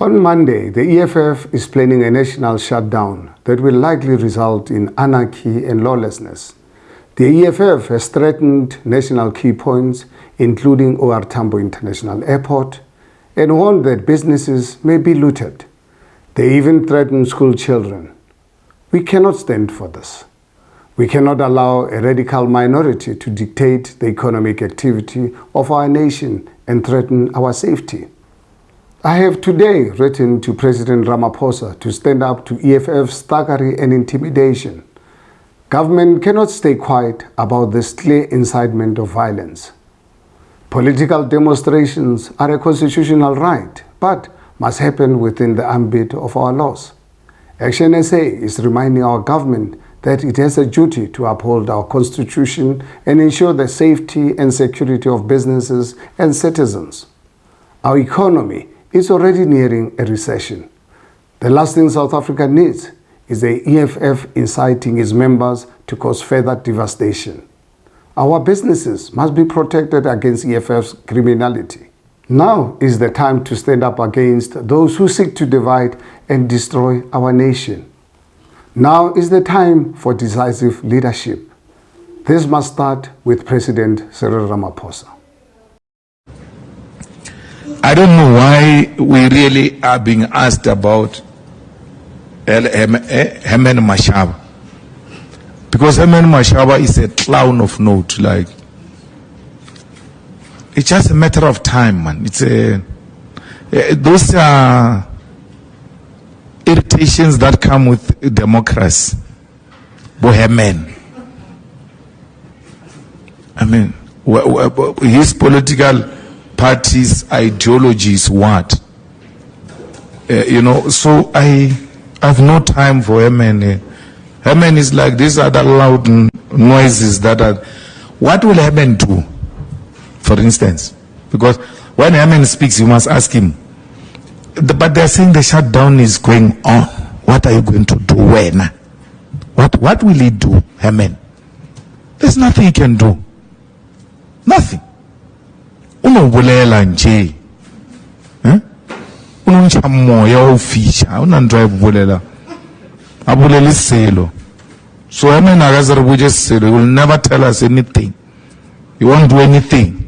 On Monday, the EFF is planning a national shutdown that will likely result in anarchy and lawlessness. The EFF has threatened national key points, including OR Tambo International Airport, and warned that businesses may be looted. They even threaten school children. We cannot stand for this. We cannot allow a radical minority to dictate the economic activity of our nation and threaten our safety. I have today written to President Ramaphosa to stand up to EFF's thuggery and intimidation. Government cannot stay quiet about this clear incitement of violence. Political demonstrations are a constitutional right, but must happen within the ambit of our laws. Action SA is reminding our government that it has a duty to uphold our constitution and ensure the safety and security of businesses and citizens. Our economy is already nearing a recession. The last thing South Africa needs is the EFF inciting its members to cause further devastation. Our businesses must be protected against EFF's criminality. Now is the time to stand up against those who seek to divide and destroy our nation. Now is the time for decisive leadership. This must start with President Cyril Ramaphosa. I don't know why we really are being asked about Herman Mashaba. Because Herman Mashaba is a clown of note. Like, it's just a matter of time, man. It's a, eh, those are irritations that come with democracy. Bohemian. I mean, his political party's ideology is what? Uh, you know, so I have no time for Herman. Uh, is like these other loud noises that are. What will Herman do, for instance? Because when Herman speaks, you must ask him. But they're saying the shutdown is going on. What are you going to do when? What, what will he do, Herman? There's nothing he can do. Nothing. unobolela nje eh? unontšha moya wa o fiša ga ona ntho a e bolela a bolele selo so emen a ka se re botse selo you will never tell us anything. You won't do anything.